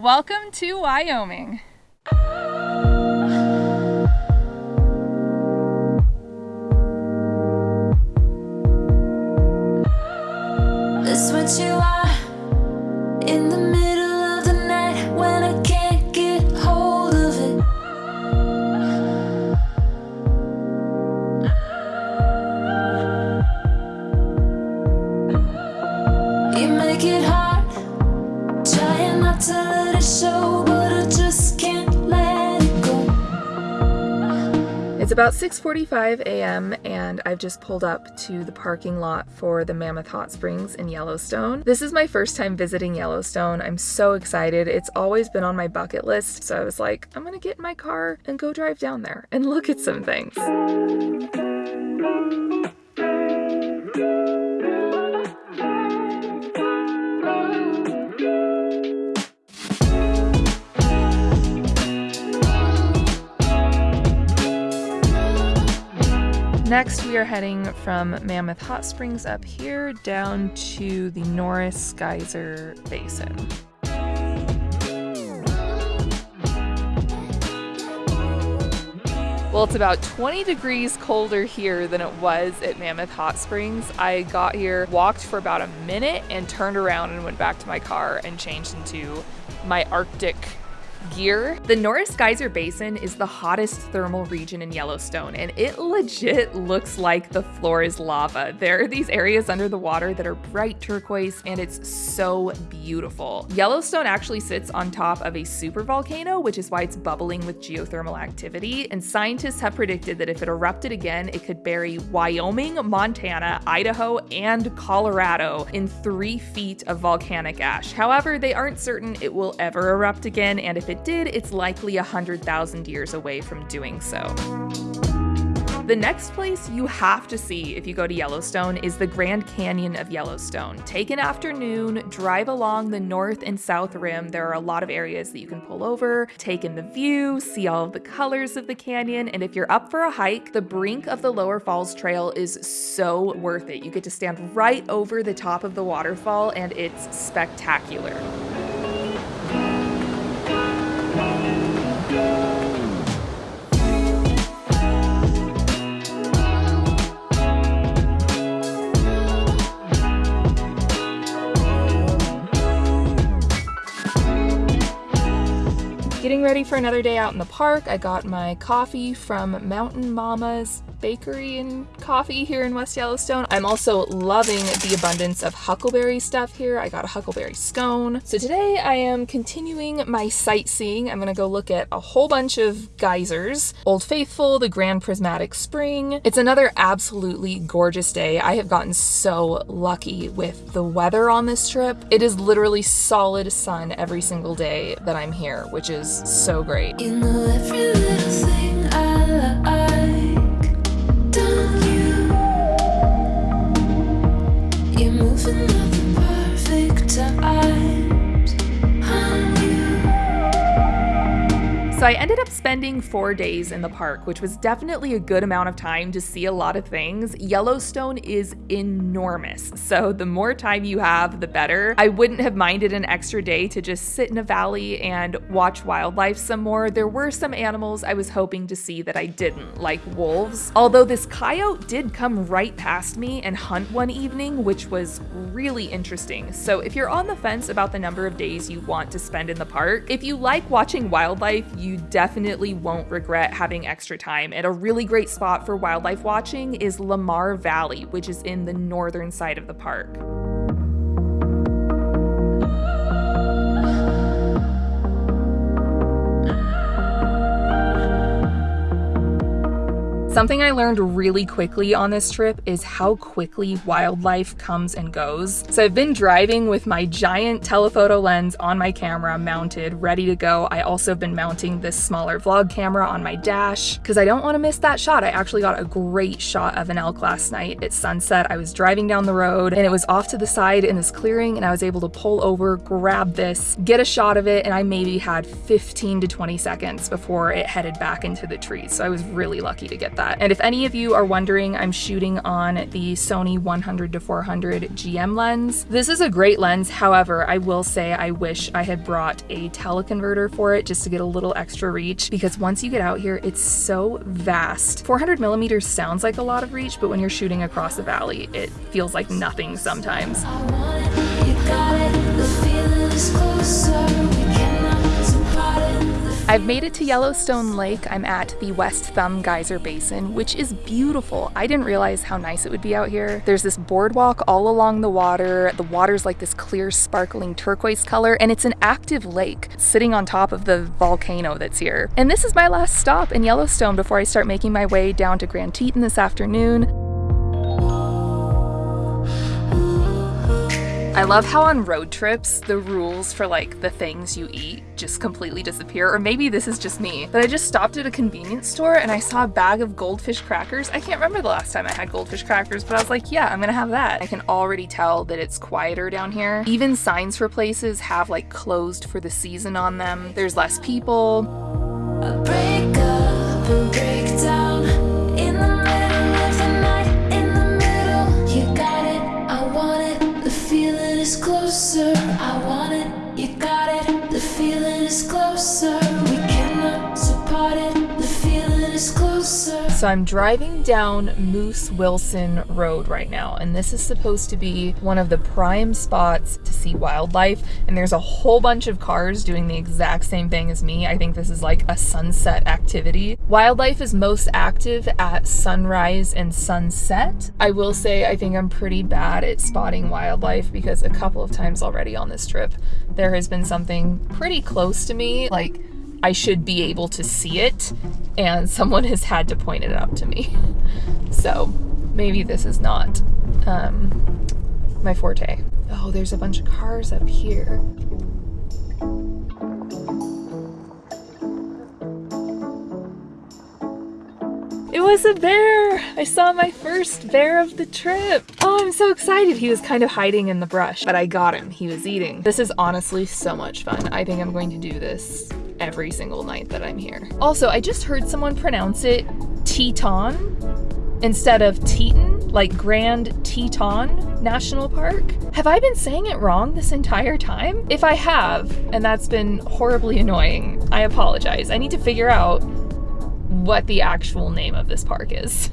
Welcome to Wyoming. About 6:45 a.m. and I've just pulled up to the parking lot for the Mammoth Hot Springs in Yellowstone. This is my first time visiting Yellowstone. I'm so excited. It's always been on my bucket list, so I was like, I'm to get in my car and go drive down there and look at some things. Next, we are heading from Mammoth Hot Springs up here down to the Norris Geyser Basin. Well, it's about 20 degrees colder here than it was at Mammoth Hot Springs. I got here, walked for about a minute, and turned around and went back to my car and changed into my Arctic gear. The Norris Geyser Basin is the hottest thermal region in Yellowstone, and it legit looks like the floor is lava. There are these areas under the water that are bright turquoise, and it's so beautiful. Yellowstone actually sits on top of a supervolcano, which is why it's bubbling with geothermal activity, and scientists have predicted that if it erupted again, it could bury Wyoming, Montana, Idaho, and Colorado in three feet of volcanic ash. However, they aren't certain it will ever erupt again, and if it did, it's likely 100,000 years away from doing so. The next place you have to see if you go to Yellowstone is the Grand Canyon of Yellowstone. Take an afternoon, drive along the north and south rim. There are a lot of areas that you can pull over, take in the view, see all of the colors of the canyon, and if you're up for a hike, the brink of the Lower Falls Trail is so worth it. You get to stand right over the top of the waterfall, and it's spectacular. Ready for another day out in the park. I got my coffee from Mountain Mama's Bakery and Coffee here in West Yellowstone. I'm also loving the abundance of huckleberry stuff here. I got a huckleberry scone. So today I am continuing my sightseeing. I'm gonna go look at a whole bunch of geysers. Old Faithful, the Grand Prismatic Spring. It's another absolutely gorgeous day. I have gotten so lucky with the weather on this trip. It is literally solid sun every single day that I'm here, which is so great. So I ended up spending four days in the park, which was definitely a good amount of time to see a lot of things. Yellowstone is enormous, so the more time you have, the better. I wouldn't have minded an extra day to just sit in a valley and watch wildlife some more. There were some animals I was hoping to see that I didn't, like wolves. Although this coyote did come right past me and hunt one evening, which was really interesting. So if you're on the fence about the number of days you want to spend in the park, if you like watching wildlife, you definitely won't regret having extra time. And a really great spot for wildlife watching is Lamar Valley, which is in the northern side of the park. Something I learned really quickly on this trip is how quickly wildlife comes and goes. So I've been driving with my giant telephoto lens on my camera mounted, ready to go. I also have been mounting this smaller vlog camera on my dash because I don't want to miss that shot. I actually got a great shot of an elk last night at sunset. I was driving down the road and it was off to the side in this clearing and I was able to pull over, grab this, get a shot of it, and I maybe had 15 to 20 seconds before it headed back into the trees. So I was really lucky to get that that. And if any of you are wondering, I'm shooting on the Sony 100 to 400 GM lens. This is a great lens. However, I will say I wish I had brought a teleconverter for it just to get a little extra reach because once you get out here, it's so vast. 400 millimeters sounds like a lot of reach, but when you're shooting across a valley, it feels like nothing sometimes. I've made it to Yellowstone Lake. I'm at the West Thumb Geyser Basin, which is beautiful. I didn't realize how nice it would be out here. There's this boardwalk all along the water. The water's like this clear, sparkling turquoise color, and it's an active lake sitting on top of the volcano that's here. And this is my last stop in Yellowstone before I start making my way down to Grand Teton this afternoon. I love how on road trips, the rules for like the things you eat just completely disappear. Or maybe this is just me, but I just stopped at a convenience store and I saw a bag of goldfish crackers. I can't remember the last time I had goldfish crackers, but I was like, yeah, I'm gonna have that. I can already tell that it's quieter down here. Even signs for places have like closed for the season on them. There's less people. So I'm driving down Moose Wilson Road right now, and this is supposed to be one of the prime spots to see wildlife. And there's a whole bunch of cars doing the exact same thing as me. I think this is like a sunset activity. Wildlife is most active at sunrise and sunset. I will say I think I'm pretty bad at spotting wildlife because a couple of times already on this trip, there has been something pretty close to me, like I should be able to see it, and someone has had to point it out to me. So maybe this is not um, my forte. Oh, there's a bunch of cars up here. It was a bear! I saw my first bear of the trip! Oh, I'm so excited! He was kind of hiding in the brush, but I got him. He was eating. This is honestly so much fun. I think I'm going to do this every single night that I'm here. Also, I just heard someone pronounce it Teton instead of Teton, like Grand Teton National Park. Have I been saying it wrong this entire time? If I have, and that's been horribly annoying, I apologize. I need to figure out what the actual name of this park is.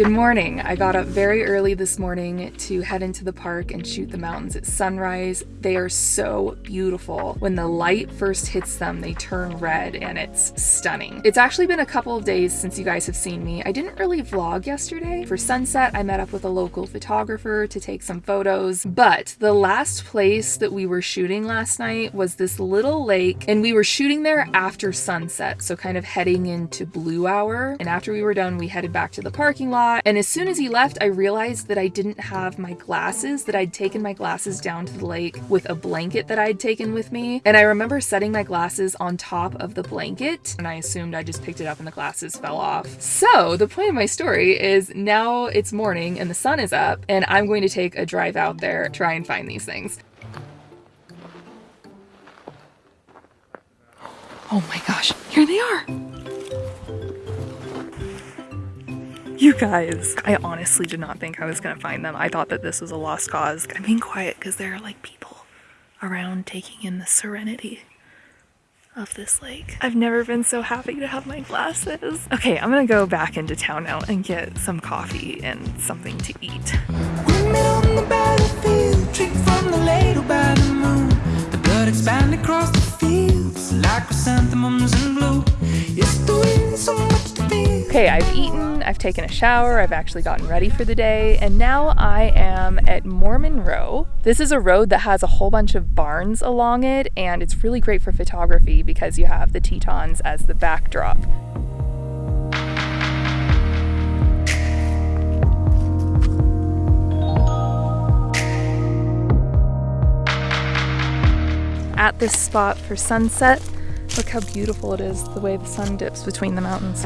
Good morning. I got up very early this morning to head into the park and shoot the mountains at sunrise. They are so beautiful. When the light first hits them, they turn red and it's stunning. It's actually been a couple of days since you guys have seen me. I didn't really vlog yesterday. For sunset, I met up with a local photographer to take some photos, but the last place that we were shooting last night was this little lake and we were shooting there after sunset, so kind of heading into blue hour. And after we were done, we headed back to the parking lot Uh, and as soon as he left, I realized that I didn't have my glasses, that I'd taken my glasses down to the lake with a blanket that I'd taken with me. And I remember setting my glasses on top of the blanket, and I assumed I just picked it up and the glasses fell off. So the point of my story is now it's morning and the sun is up, and I'm going to take a drive out there, try and find these things. Oh my gosh, here they are! You guys, I honestly did not think I was gonna find them. I thought that this was a lost cause. I'm being quiet because there are like people around taking in the serenity of this lake. I've never been so happy to have my glasses. Okay, I'm gonna go back into town now and get some coffee and something to eat. like chrysanthemums in blue. It's doing so much to be. Okay, I've eaten, I've taken a shower, I've actually gotten ready for the day, and now I am at Mormon Row. This is a road that has a whole bunch of barns along it, and it's really great for photography because you have the Tetons as the backdrop. At this spot for sunset, Look how beautiful it is, the way the sun dips between the mountains.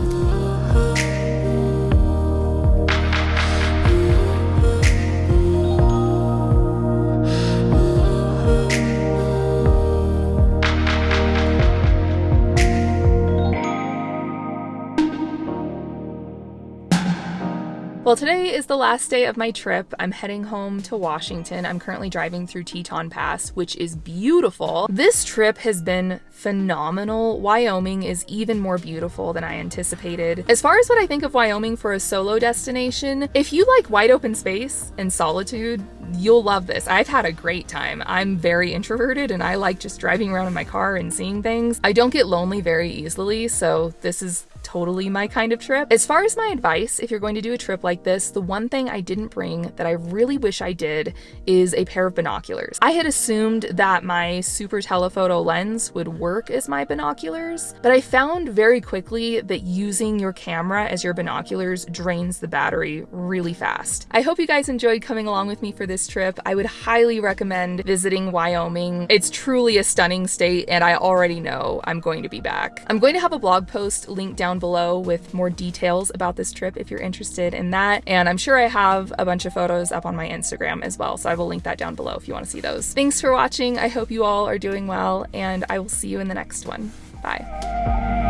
Well, today is the last day of my trip. I'm heading home to Washington. I'm currently driving through Teton Pass, which is beautiful. This trip has been phenomenal. Wyoming is even more beautiful than I anticipated. As far as what I think of Wyoming for a solo destination, if you like wide open space and solitude, you'll love this. I've had a great time. I'm very introverted and I like just driving around in my car and seeing things. I don't get lonely very easily, so this is totally my kind of trip. As far as my advice, if you're going to do a trip like this, the one thing I didn't bring that I really wish I did is a pair of binoculars. I had assumed that my super telephoto lens would work as my binoculars, but I found very quickly that using your camera as your binoculars drains the battery really fast. I hope you guys enjoyed coming along with me for this trip. I would highly recommend visiting Wyoming. It's truly a stunning state and I already know I'm going to be back. I'm going to have a blog post linked down down below with more details about this trip if you're interested in that. And I'm sure I have a bunch of photos up on my Instagram as well, so I will link that down below if you want to see those. Thanks for watching. I hope you all are doing well, and I will see you in the next one. Bye.